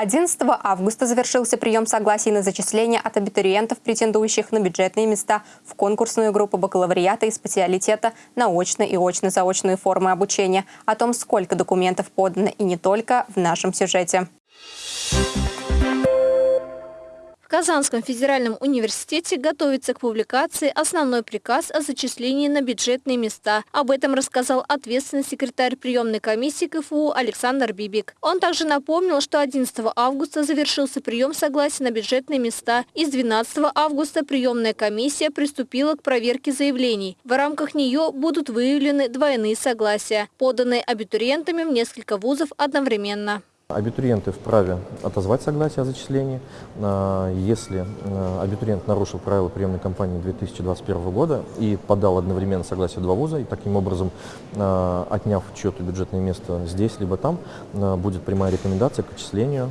11 августа завершился прием согласий на зачисление от абитуриентов, претендующих на бюджетные места в конкурсную группу бакалавриата и специалитета на очно- и очно-заочные формы обучения. О том, сколько документов подано и не только, в нашем сюжете. Казанском федеральном университете готовится к публикации основной приказ о зачислении на бюджетные места. Об этом рассказал ответственный секретарь приемной комиссии КФУ Александр Бибик. Он также напомнил, что 11 августа завершился прием согласия на бюджетные места. И с 12 августа приемная комиссия приступила к проверке заявлений. В рамках нее будут выявлены двойные согласия, поданные абитуриентами в несколько вузов одновременно. Абитуриенты вправе отозвать согласие о зачислении. А, если а, абитуриент нарушил правила приемной кампании 2021 года и подал одновременно согласие два вуза, и таким образом, а, отняв чье-то бюджетное место здесь, либо там, будет прямая рекомендация к отчислению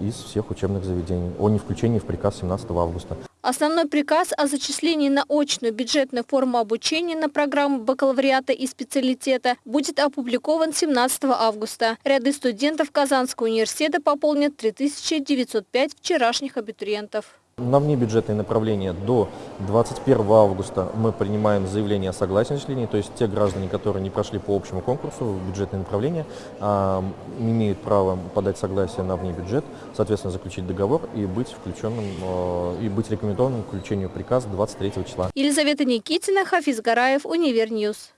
из всех учебных заведений о невключении в приказ 17 августа. Основной приказ о зачислении на очную бюджетную форму обучения на программу бакалавриата и специалитета будет опубликован 17 августа. Ряды студентов Казанского университета пополнят 3905 вчерашних абитуриентов. На внебюджетные направления до 21 августа мы принимаем заявление о согласии на зачисление, то есть те граждане, которые не прошли по общему конкурсу в бюджетные направления, а, имеют право подать согласие на внебюджет, соответственно, заключить договор и быть включенным, а, и быть рекомендованным к включению приказа 23 числа. Елизавета Никитина, Хафиз Гараев, Универ News.